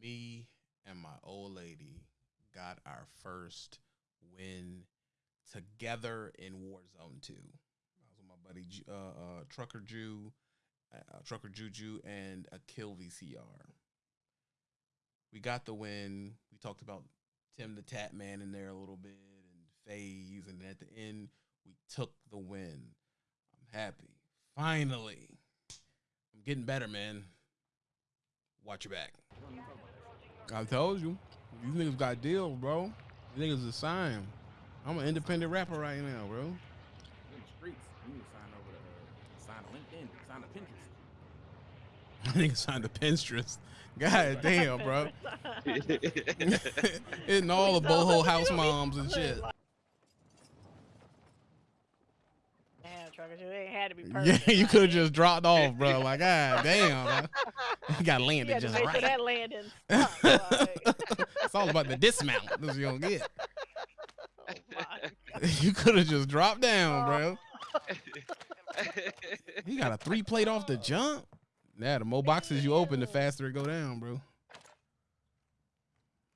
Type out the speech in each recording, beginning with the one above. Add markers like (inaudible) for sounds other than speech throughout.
me and my old lady got our first win together in Warzone 2. I was with my buddy uh, uh, Trucker Jew, uh, Trucker Juju, and a Kill VCR. We got the win. We talked about Tim the Tatman in there a little bit and Phase, and at the end, we took the win. I'm happy. Finally. I'm getting better, man. Watch your back. I told you. These niggas got deals, bro. These niggas a sign. I'm an independent rapper right now, bro. In the streets, you need to sign over to uh, sign to LinkedIn, sign to Pinterest. (laughs) Nigga signed the Pinterest. God damn, bro. (laughs) (laughs) Hitting all the boho house moms and shit. You ain't had to be (laughs) Yeah, you could have just dropped (laughs) off, bro. Like, god damn. You (laughs) got landed to just make sure right. that landing. it's all about the dismount. That's what you gonna get. oh my You could have just dropped down, Oh. bro. You got a three plate off the oh. jump. Yeah, the more boxes you open, the faster it go down, bro.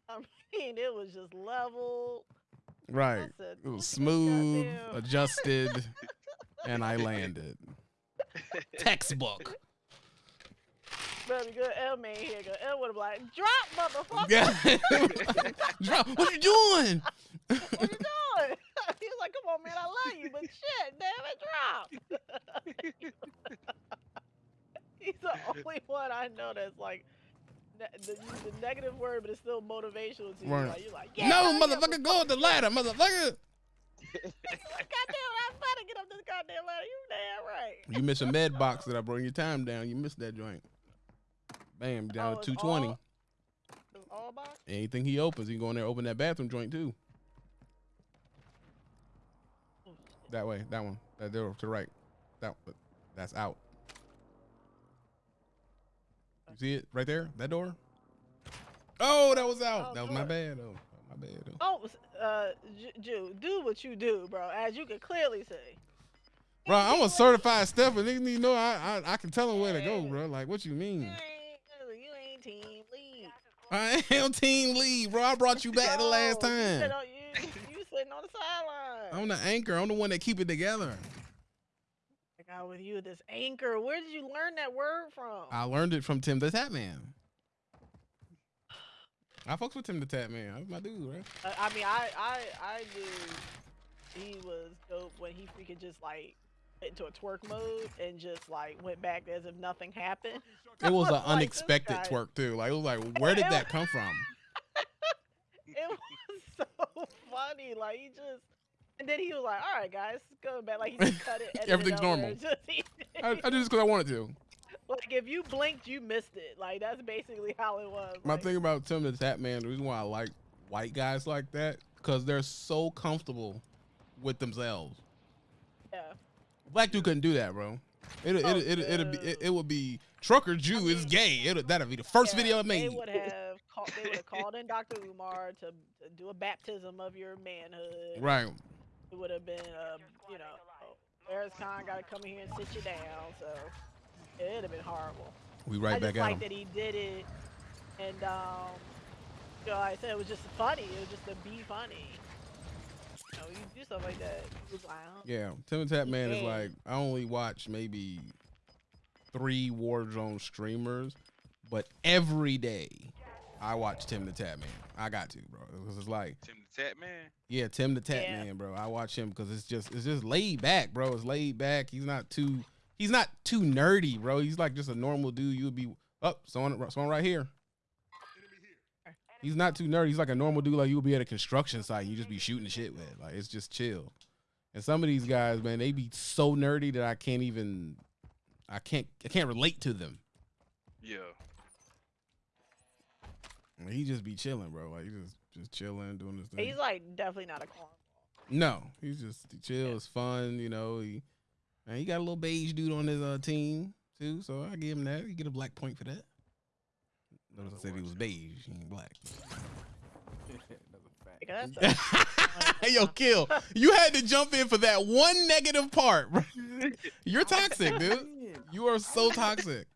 I mean, it was just level. Right. said, It was smooth, adjusted, and I (laughs) landed. Textbook. Better good L man here. Cause L would have like, drop, motherfucker. Yeah. (laughs) Drop. What you doing? What you doing? (laughs) he was like, come on, man, I love you, but shit, damn it, drop. He's the only one I know that's like, ne- the, the negative word, but it's still motivational to you. Right. Like, you're like, yeah, no, motherfucker, go up the ladder, motherfucker. Goddamn, about to get up this goddamn ladder. You damn right. You miss a med box that I bring your time down. You missed that joint. Bam, down Oh, to 220. all- all box? Anything he opens, he go in there open that bathroom joint too. That way, that one, that door to the right. That that's out. You see it right there? That door? Oh, that was out. Oh, that was my bad though. My bad though. Oh, uh, Ju, do what you do, bro. As you can clearly see. Bro, I'm a certified stepper. Niggas need to know I, I I can tell them where to go, bro. Like, what you You mean? ain't, you ain't team lead. I am team lead, bro. I brought you back the last No, You, time. on, you, you sitting on the sideline. I'm the anchor. I'm the one that keep it together. I got with you this anchor. Where did you learn that word from? I learned it from Tim the Tatman. I fucks with Tim the Tatman. That's my dude, right? Uh, I mean, I, I, I knew he was dope when he freaking just like into a twerk mode and just like went back as if nothing happened. It was (laughs) an Like, unexpected guy- twerk too. Like it was like, (laughs) where did that come from? (laughs) It was so funny. Like he just, and then he was like, "All right, guys, go back." Like he just cut it. Everything's normal. Just, I, I did this because I wanted to. Like if you blinked, you missed it. Like that's basically how it was. My like, thing about Tim the Tatman, the reason why I like white guys like that, because they're so comfortable with themselves. Yeah. Black dude couldn't do that, bro. It it Oh, it it it'd be it, it would be trucker Jew is mean, gay. It that'd be the first Yeah, video I They made. would have called. They would have called in Dr. Umar to, to do a baptism of your manhood. Right. It would have been, um, you know, Eris Khan got to come in here and sit you down. So it'd have been horrible. We I right just back at like him. that he did it, and um, you know, like I said it was just funny. It was just to be funny. You know, you do stuff like that. It was like, Yeah, Tim the Tatman is like I only watch maybe three Warzone streamers, but every day I watch Tim the Tatman. I got to, bro, because it's like Tim the Tatman. yeah, Tim the Tap Yeah. Man, bro. I watch him because it's just it's just laid back, bro. It's laid back. He's not too he's not too nerdy, bro. He's like just a normal dude. You would be up, oh, someone someone right here. He's not too nerdy. He's like a normal dude. Like you would be at a construction site, and you just be shooting shit with. Like it's just chill. And some of these guys, man, they be so nerdy that I can't even, I can't, I can't relate to them. Yeah. And he just be chilling, bro. Like he just, just chilling, doing this thing. he's like definitely not a cornball. no, he's just he chill. It's fun, you know. He, and he got a little beige dude on his uh, team too, so I give him that. He get a black point for that. Notice I said he was beige, he ain't black. (laughs) Another fact. Like, that's (laughs) a- Yo, kill. You had to jump in for that one negative part, bro. (laughs) You're toxic, dude. You are so toxic.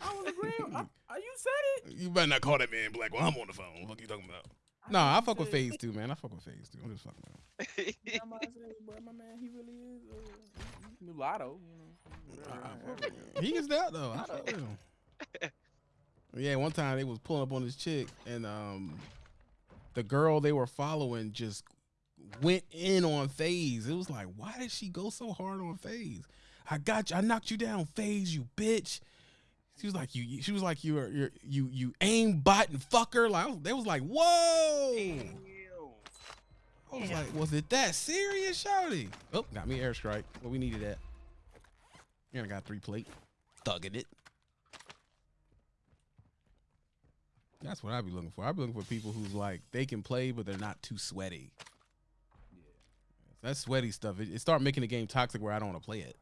I was agreeing. I, I, you said it. You better not call that man black while I'm on the phone. What you talking about? I No, know I fuck with phase (laughs) two, man. I fuck with phase two. I'm just fucking with him. Yeah, I'm about to say, bro, my man, he really is uh, mulatto. You know. I- I Right, fuck right, with him. He gets that though. I fuck with him. (laughs) Yeah, one time they was pulling up on this chick, and um, the girl they were following just went in on Phase. It was like, why did she go so hard on Phase? I got you. I knocked you down, Phase. You bitch. She was like, you. She was like, you. You. You. You aim bot and fucker. Like they was like, whoa. I was like, was it that serious, Shouty? Oh, got me airstrike. What we needed that. Yeah, I got three plate. Thugging it. That's what I be looking for. I be looking for people who's like they can play, but they're not too sweaty. Yeah. That sweaty stuff. It, it start making the game toxic where I don't want to play it.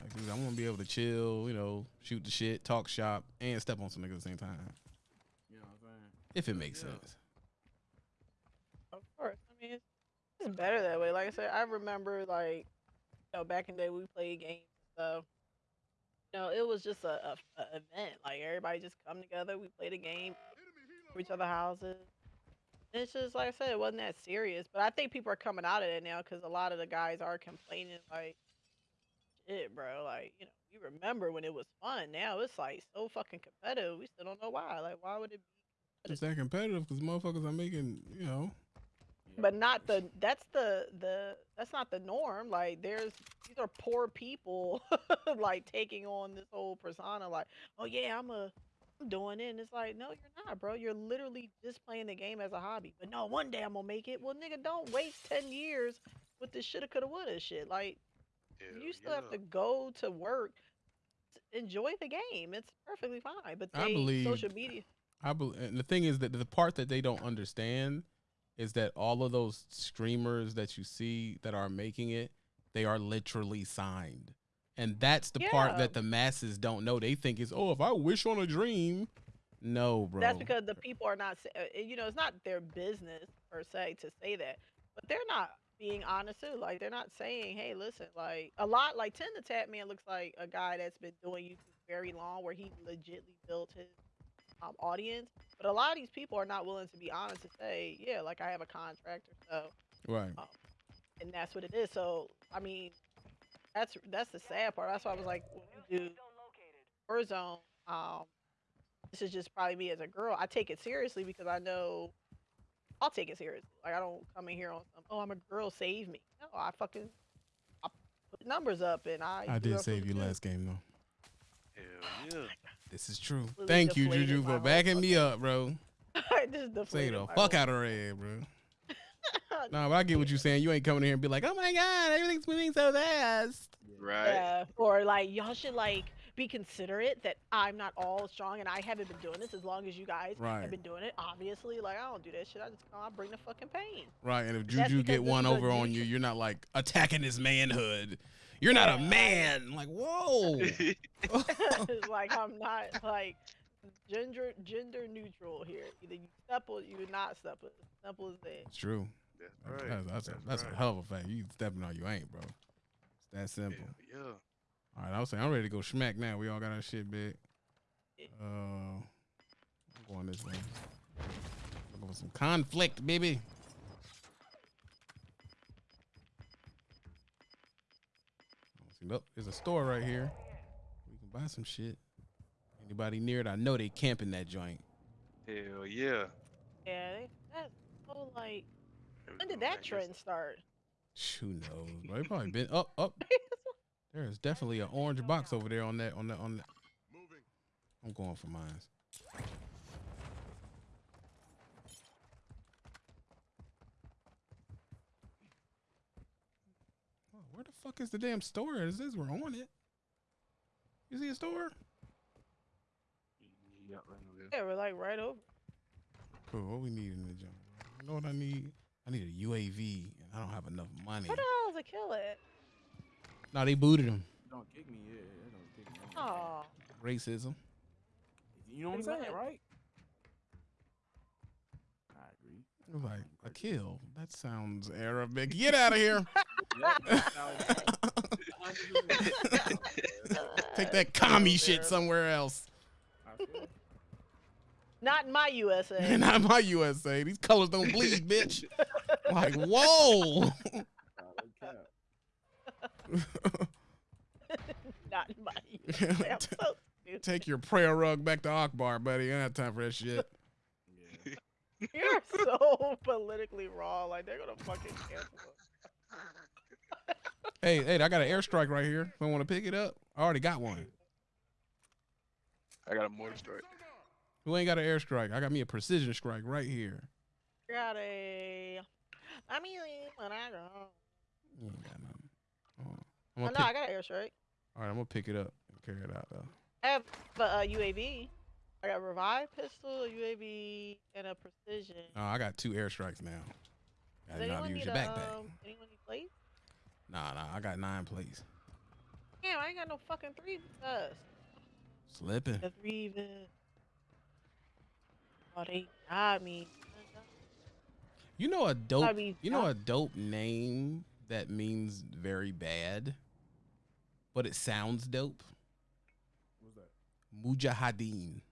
Like, dude, I want to be able to chill, you know, shoot the shit, talk shop, and step on some niggas at the same time. You know what I'm saying? If it makes Yeah. sense. Of course. I mean, it's, it's better that way. Like I said, I remember like, you know, back in the day we played games and stuff. You know, it was just a, a, a event. Like everybody just come together, we played a game, to each other houses. And it's just like I said, it wasn't that serious. But I think people are coming out of it now because a lot of the guys are complaining like, shit, bro. Like, you know, you remember when it was fun. Now it's like so fucking competitive. We still don't know why. Like, why would it be? It's that competitive because motherfuckers are making, you know, but not the that's the the that's not the norm like there's these are poor people (laughs) like taking on this whole persona like oh yeah i'm a i'm doing it and it's like no you're not bro you're literally just playing the game as a hobby but no one day i'm gonna make it well nigga don't waste 10 years with this shoulda coulda woulda shit like you still have to go to work s- enjoy the game it's perfectly fine but I believe- social media I believe, and the thing is that the part that they don't understand is that all of those streamers that you see that are making it, they are literally signed, and that's the part that the masses don't know. They think is, oh, if I wish on a dream, no, bro. That's because the people are not, uh, you know, it's not their business per se to say that, but they're not being honest too. Like they're not saying, "Hey, listen." Like a lot, like Tim the Tatman looks like a guy that's been doing YouTube very long, where he legitly built his um, audience. But a lot of these people are not willing to be honest to say, "Yeah, like I have a contract or so," right. and that's what it is. So I mean, that's that's the sad part. That's why I was like, when you do Warzone, um, this is just probably me as a girl. I take it seriously because I know I'll take it seriously. Like I don't come in here on some, oh, I'm a girl, save me. No, I fucking I put numbers up and I. I did save you good. last game though. Hell yeah. This is true. Completely Thank you, Juju, for backing me up, bro. (laughs) I just Say deflated the fuck whole- out of her head, bro. (laughs) Nah, but I get what you're saying. You ain't coming here and be like, oh my god, everything's moving so fast. Right. Yeah, or like y'all should like be considerate that I'm not all strong and I haven't been doing this as long as you guys Right. have been doing it. Obviously, like I don't do that shit. I just come, I bring the fucking pain. Right, and if Juju get one over on you, you're not like attacking his manhood. You're not a Yeah, I- man. Like, whoa. It's (laughs) (laughs) like I'm not like gender gender neutral here. Either you step or you not step. As simple as that. it's true. That's That's, right. that's, that's, a, that's right. a hell of a fact. You stepping on you ain't, bro. It's that simple. Hell yeah. All right, I was saying I'm ready to go smack now. We all got our shit big. Uh, I'm going this way. Looking for some conflict, baby. See, Look, there's a store right here. We can buy some shit. Anybody near it? I know they camping that joint. Hell yeah. Yeah, they, that's so like. When did that trend start? Who knows? Bro, they probably been up, up. (laughs) There is definitely an orange box over there on that, on that, on that. I'm going for mines. Oh, where the fuck is the damn store? Is this we're on it? You see a store? Yep, I know this. Yeah, we're like right over. Cool. What we need in the jungle? You know what I need? I need a UAV, and I don't have enough money. Where the hell is a kill at? No, they booted him. Don't kick me, yeah. yeah, Don't kick me. Oh, Racism. You know what I'm saying, right? I agree. Like a kill. That sounds Arabic. Get out of here. (laughs) (laughs) (laughs) Take that commie shit somewhere else. Not in my USA. Not in my USA. These colors don't bleed, bitch. Like, whoa. (laughs) Not in my (laughs) I'm so stupid. Take your prayer rug back to Akbar, buddy. I don't have time for that shit. (laughs) You're so politically wrong. Like they're gonna fucking cancel us. Hey, hey, I got an airstrike right here. If I want to pick it up, I already got one. I got a mortar strike. Who ain't got an airstrike? I got me a precision strike right here. Got a. I'm mean, when I go. You ain't got nothing. Hold on. I'm Oh, no, I got an airstrike. all right, I'm gonna pick it up and carry it out though. I have a uh, UAV. I got a revive pistol, a UAV, and a precision. Oh, I got two airstrikes now. Does Gotta know how to anyone use need your a, backpack. um, anyone need plates? Nah, nah, I got nine plates. Damn, I ain't got no fucking three vests. Slipping. The three vests. Oh, they got me. You know a dope. You know a dope name that means very bad, but it sounds dope. What's that? Mujahideen.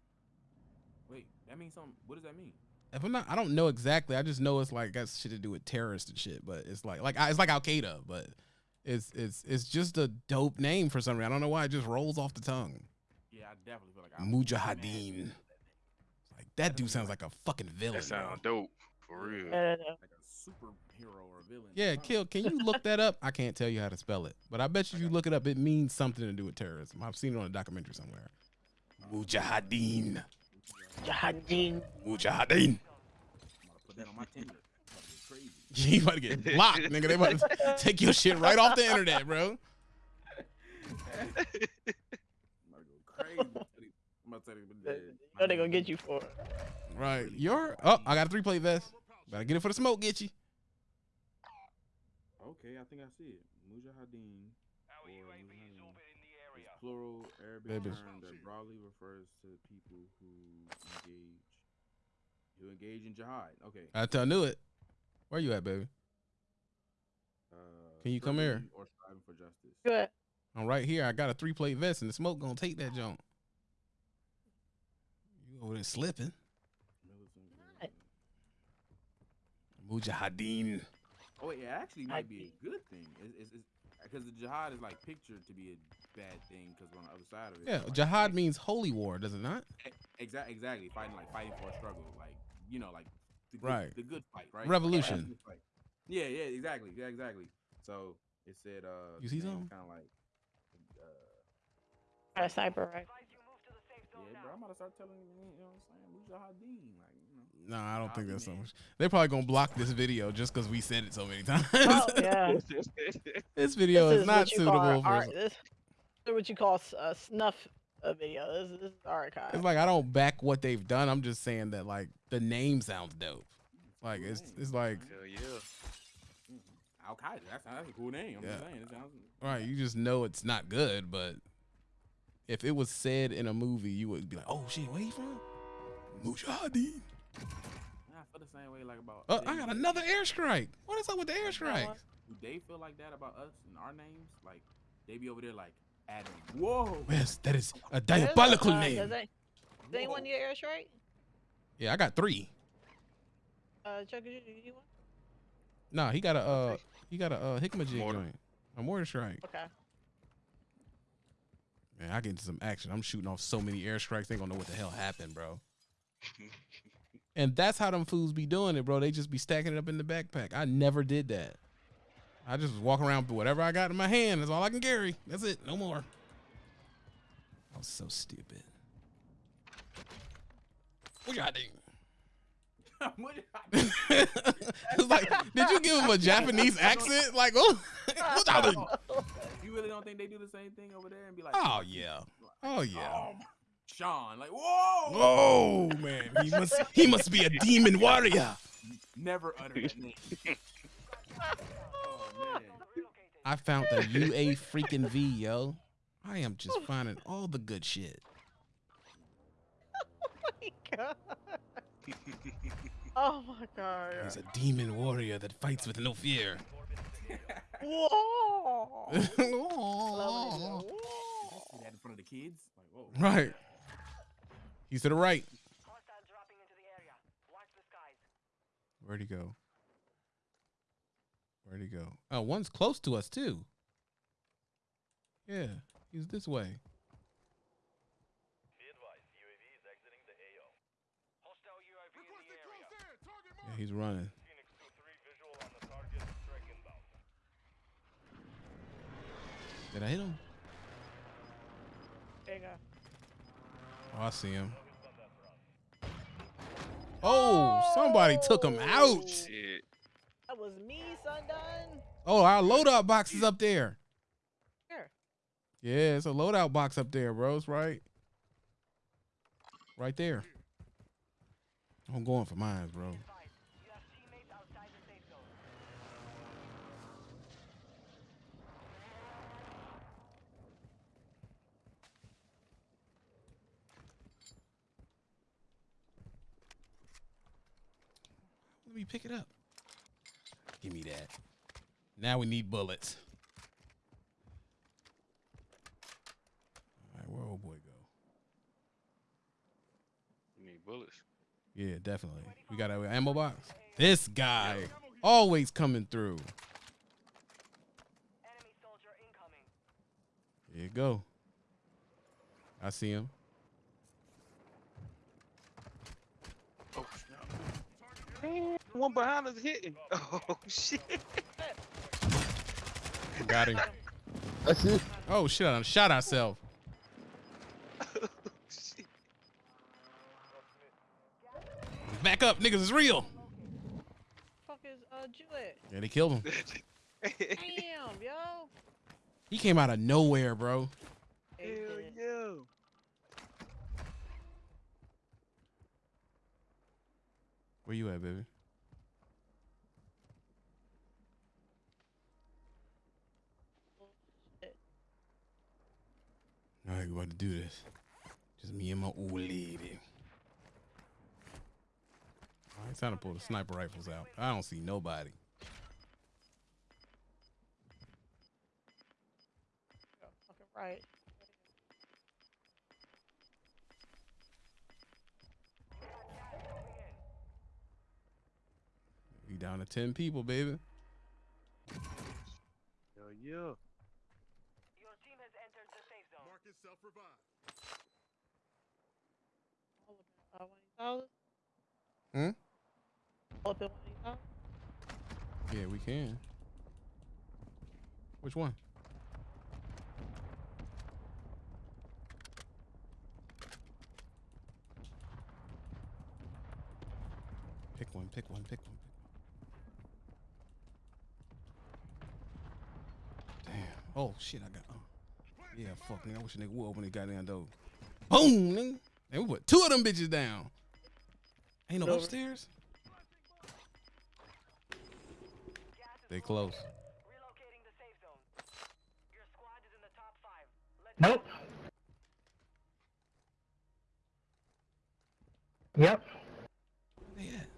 Wait, that means something. What does that mean? If I'm not, I don't know exactly. I just know it's like got shit to do with terrorists and shit. But it's like like it's like Al Qaeda, but it's it's it's just a dope name for some reason. I don't know why it just rolls off the tongue. Yeah, I definitely feel like I Mujahideen. Like that dude sounds like a fucking villain. That bro. sound dope for real. Uh, like a superhero or a villain. Yeah, kill. Can you look that up? I can't tell you how to spell it, but I bet you if you look it up, it means something to do with terrorism. I've seen it on a documentary somewhere. Mujahideen. Jihadin. Mujahideen. I'm about to put that on my Tinder. I'm about to get crazy. You about to get blocked, nigga. They about to (laughs) take your shit right off the internet, bro. I'm about to go crazy. I'm about to tell you, but You they gonna get you for it. Right. Your oh, I got a three plate vest. Better get it for the smoke, get you. Okay, I think I see it. Mujahideen. or Mujahideen is plural Arabic Babies. term that broadly refers to people who engage who engage in jihad. Okay. I tell knew it. Where you at, baby? Uh, Can you come here? struggling Or striving for justice. Good. I'm right here. I got a three plate vest, and the smoke gonna take that junk. You over there slipping? Mujahideen. Oh, it actually might be a good thing. It's because the jihad is like pictured to be a bad thing because we're on the other side of it. Yeah, Like, jihad like, means holy war, does it not? Exactly, exactly. Fighting like fighting for a struggle, like you know, like the good, Right. the good fight, right? Revolution. Like, fight. Yeah, yeah, exactly, yeah, exactly. So it said, uh, You see something? Kind of like, uh, a sniper right. yeah, bro. I'm about to start telling you, you know what I'm saying? Mujahideen, like, you know. No, I don't think that's so much. They're probably gonna block this video just because we said it so many times. Oh yeah. (laughs) this video this is, not what you call suitable for. art- This, this is what you call s- a snuff uh, video. This, this is archive. It's like I don't back what they've done. I'm just saying that like the name sounds dope. Like it's it's like Hell yeah. Al Qaeda. That's that's a cool name. I'm Yeah. just saying. It sounds. right. You just know it's not good, but if it was said in a movie, you would be like, "Oh shit, where you from?" Mujahideen. I feel the same way like about. Oh, I got another airstrike. What is up with the airstrikes? Do they feel like that about us and our names? Like they be over there like Adam. Whoa. Yes, that is a diabolical uh, name. Does, they, does anyone Whoa. need air strike? Yeah, I got three. Uh, Chuck, you, you need one? Nah, he got a uh, he got a uh, Hikmah jig Mortar. joint, a mortar strike. Okay. Man, I get into some action. I'm shooting off so many airstrikes. They gonna know what the hell happened, bro. (laughs) And that's how them fools be doing it, bro. They just be stacking it up in the backpack. I never did that. I just walk around with whatever I got in my hand. That's all I can carry. That's it. No more. I was so stupid. What y'all? Mujahideen. (laughs) (laughs) it's like, did you give him a Japanese (laughs) accent? Like, oh, what y'all you really don't think they do the same thing over there and be like, Oh yeah. Oh yeah. oh, Sean, like, whoa, Oh man, he must he must be a demon warrior. never utter that name. (laughs) oh I found the UA freaking V, yo. I am just finding all the good shit. (laughs) Oh my god. Oh my god. He's a demon warrior that fights with no fear. Whoa! Loving it, right. Whoa. that in front of the kids. Like, whoa. He's to the right. Hostile dropping into the area. Watch the skies. Where'd he go? Where'd he go? Oh, one's close to us too. Yeah, he's this way. Hostile UAV in the area. Yeah, he's running. Did I hit him? There you go. Oh, I see him. Oh, somebody took him out. Shit. That was me, Sundone. Oh, our loadout box is up there. Here. Yeah, it's a loadout box up there, bros. Right, right there. I'm going for mine, bro. Advise, you have teammates outside the safe zone. Let me pick it up. Give me that. Now we need bullets. All right, where old boy go? You need bullets. Yeah, definitely. We got an ammo box. This guy always coming through. Enemy soldier incoming. Here you go. I see him. Oh, snap. One behind us hitting. (laughs) Oh, shit. Got him. That's it. Oh shit! I shot ourselves. (laughs) shit. Back up, niggas is real. Fuck is uh Jewett? Yeah, they killed him. (laughs) Damn, yo. He came out of nowhere, bro. Hell yeah. Where you at, baby? All right, we about to do this. Just me and my old lady. All right, it's time to pull the sniper rifles out. I don't see nobody. Go Fucking right. We down to ten people, baby. Hell yeah. Your team has entered the safe zone. All up in, uh, one of these houses. Hmm? All up in one of these houses. Yeah, we can. Which one? Pick one, pick one, pick one. Pick one. Damn. Oh shit, I got. Oh. Yeah, fuck nigga. I wish a nigga would open the goddamn door. Boom, nigga. And we put two of them bitches down. Ain't no Over. upstairs. They close. Relocating the safe zone. Your squad is in the top five. Let's Nope. Yep. Where they at?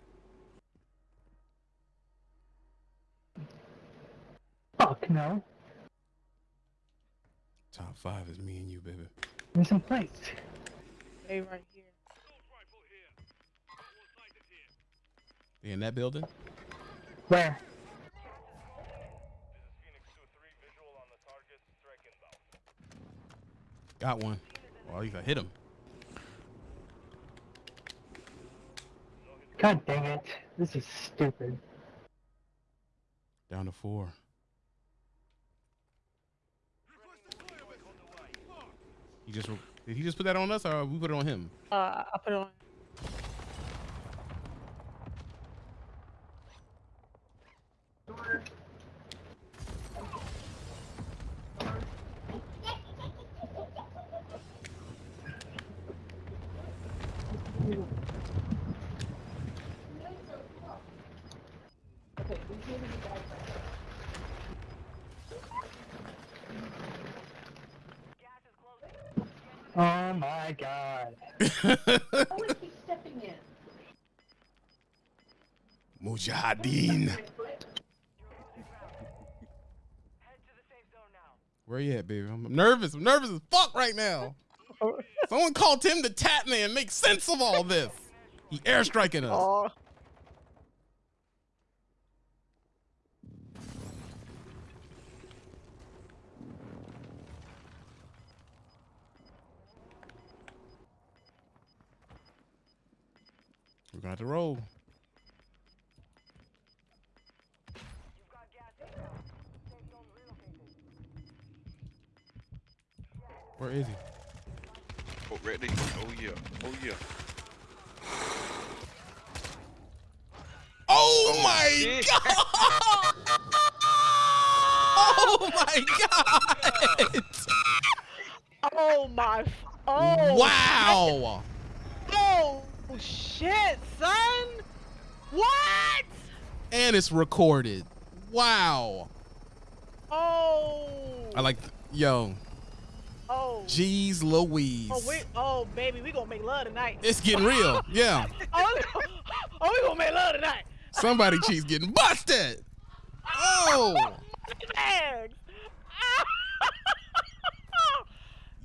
Fuck no. Top five is me and you, baby. Give me some plates. Hey, right here. They in that building? Where? Got one. Well, at least I hit him. God dang it. This is stupid. Down to four. He just did he just put that on us or we put it on him? Uh, I put it on. Oh my god. (laughs) Mujahideen. Where you at, baby? I'm nervous. I'm nervous as fuck right now. (laughs) Someone call Tim the Tatman. Make sense of all this. He airstriking us. Oh, We're gonna roll. You've got gas inbound. Safe zone relocated. Where is he? Oh, ready? Oh yeah. Oh yeah. Oh, oh my shit. (laughs) god! oh my god! oh my. Oh. wow! Oh shit, son. What? And it's recorded. Wow. Oh. I like, yo, Oh. jeez Louise. Oh wait. Oh baby, we gonna make love tonight. It's getting real. Yeah. (laughs) oh, oh, we gonna make love tonight. Somebody cheese getting busted. Oh, (laughs)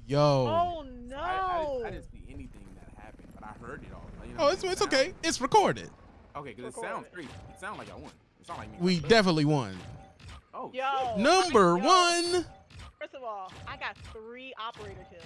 yo. oh no. I, I, didn't, I didn't see anything that happened, but I heard it all. You know, Oh, it's, it's okay. It's recorded. Okay, because it sounds crazy. It sounds like I won. It sounds like me. We definitely won. Oh, Yo. shit. Number yo, one. First of all, I got three operator kills.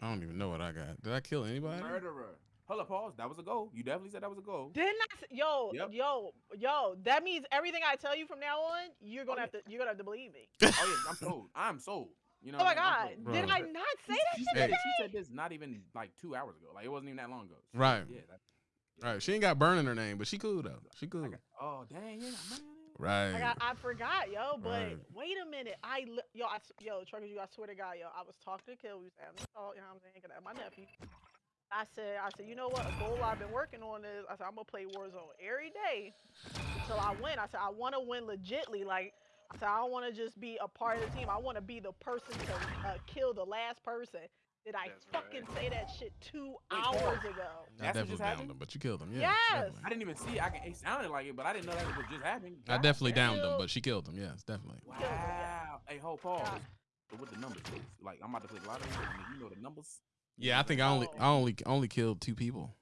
I don't even know what I got. Did I kill anybody? Murderer. Hold up, pause. That was a goal. You definitely said that was a goal. Didn't I? s- Yo, Yep. yo, yo. That means everything I tell you from now on, you're gonna Oh, have to, you're gonna have to believe me. (laughs) Oh yeah, I'm sold. I'm sold. You know. Oh my god, mean? Bro. did I not say that She shit said, today? she said this not even like two hours ago. Like it wasn't even that long ago. She- Right. Yeah. That, Right. She ain't got burn in her name, but she cool though. She cool. Got, oh dang, yeah, man. Right. I got, I forgot, yo. But Right. wait a minute, I, yo, I, yo, truckers, you, I swear to God, yo, I was talking to Kill, we was having this talk, you know what I'm saying? 'cause my nephew. I said, I said, you know what? A goal I've been working on is, I said, I'm gonna play Warzone every day until I win. I said, I want to win legitly. Like, I said, I don't want to just be a part of the team. I want to be the person to uh, kill the last person. Did I That's fucking right. say that shit two hours ago? I That's what definitely just downed happened? him, but you killed him. Yeah. Yes. definitely. I didn't even see. It. I can, it sounded like it, but I didn't know that was just happening. I definitely damn. downed him, but she killed him. Yes, definitely. killed him. Wow. Hey, hold pause. Yeah. But what the numbers is? Like I'm about to play lottery, and if you know the numbers. Yeah, I think I only Oh. I only only killed two people.